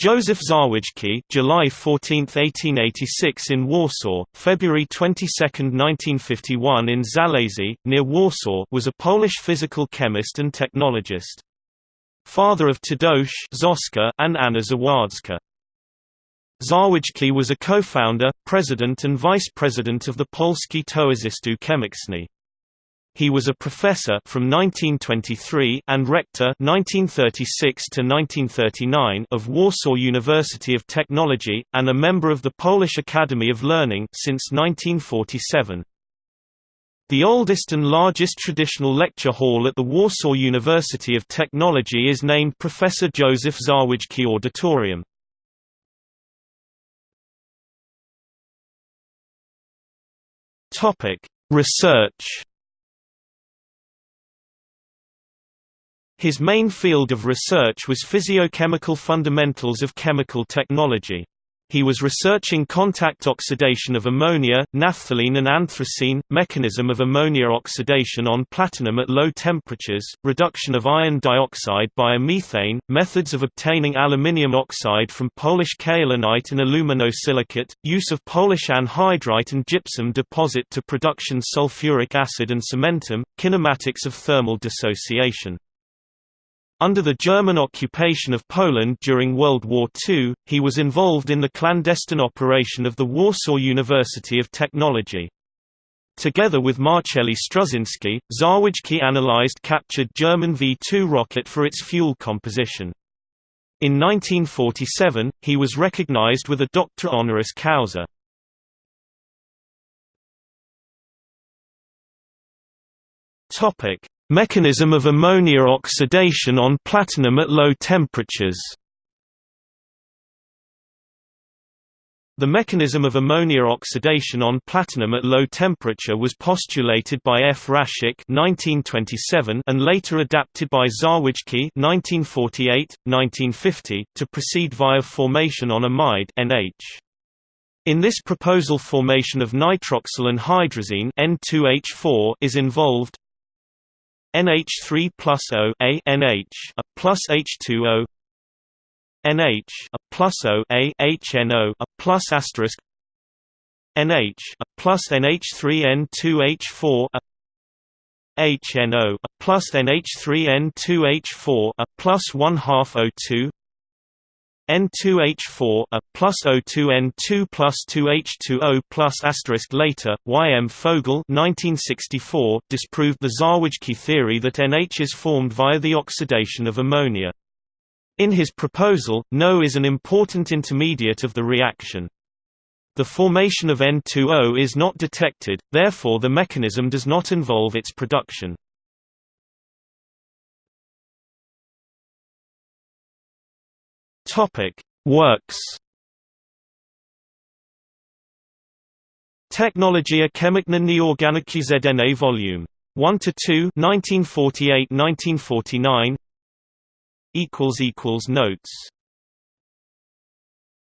Joseph Zawadzki July 14, 1886 in Warsaw, February 22, 1951 in Zalesie, near Warsaw was a Polish physical chemist and technologist. Father of Tadeusz Zoska and Anna Zawadzka. Zawadzki was a co-founder, president and vice-president of the Polski Towarzystwo Chemiczne. He was a professor from 1923 and rector 1936 to 1939 of Warsaw University of Technology and a member of the Polish Academy of Learning since 1947. The oldest and largest traditional lecture hall at the Warsaw University of Technology is named Professor Joseph Zawadzki Auditorium. Topic: Research His main field of research was physiochemical fundamentals of chemical technology. He was researching contact oxidation of ammonia, naphthalene and anthracene, mechanism of ammonia oxidation on platinum at low temperatures, reduction of iron dioxide by methane, methods of obtaining aluminium oxide from Polish kaolinite and aluminosilicate, use of Polish anhydrite and gypsum deposit to production sulfuric acid and cementum, kinematics of thermal dissociation. Under the German occupation of Poland during World War II, he was involved in the clandestine operation of the Warsaw University of Technology. Together with Marceli Struszyński, Zawadzki analyzed captured German V-2 rocket for its fuel composition. In 1947, he was recognized with a doctor honoris causa. Mechanism of ammonia oxidation on platinum at low temperatures The mechanism of ammonia oxidation on platinum at low temperature was postulated by F. (1927) and later adapted by (1948–1950) to proceed via formation on amide (NH). In this proposal formation of nitroxyl and hydrazine N2H4 is involved, NH3 plus O A NH a plus H2O NH a plus O A HNO a plus asterisk NH a plus NH3N2H4 a HNO a plus NH3N2H4 a plus 1 half O2 N2H4 a plus O2 N2 plus 2H2O plus asterisk later, Y. M. Fogel 1964 disproved the Zawadzki theory that NH is formed via the oxidation of ammonia. In his proposal, NO is an important intermediate of the reaction. The formation of N2O is not detected, therefore the mechanism does not involve its production. Topic: Works. Technologia Chemiczna Nieorganiczna ZNA Volume 1 to 2 1948-1949 equals equals notes